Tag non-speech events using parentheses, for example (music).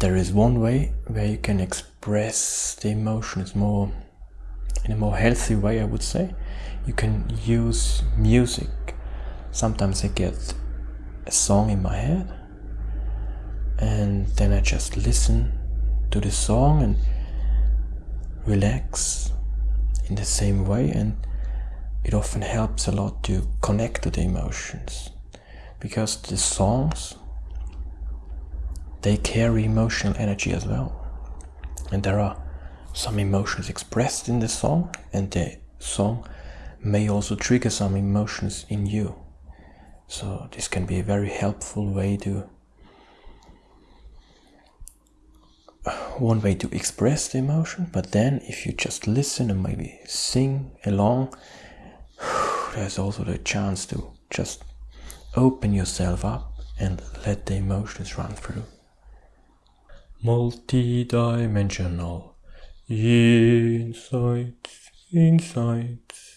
there is one way where you can express the emotions more in a more healthy way I would say. You can use music. Sometimes I get a song in my head and then I just listen to the song and relax in the same way and it often helps a lot to connect to the emotions because the songs they carry emotional energy as well. And there are some emotions expressed in the song and the song may also trigger some emotions in you. So this can be a very helpful way to (sighs) one way to express the emotion but then if you just listen and maybe sing along (sighs) there's also the chance to just open yourself up and let the emotions run through multi-dimensional. Insights insights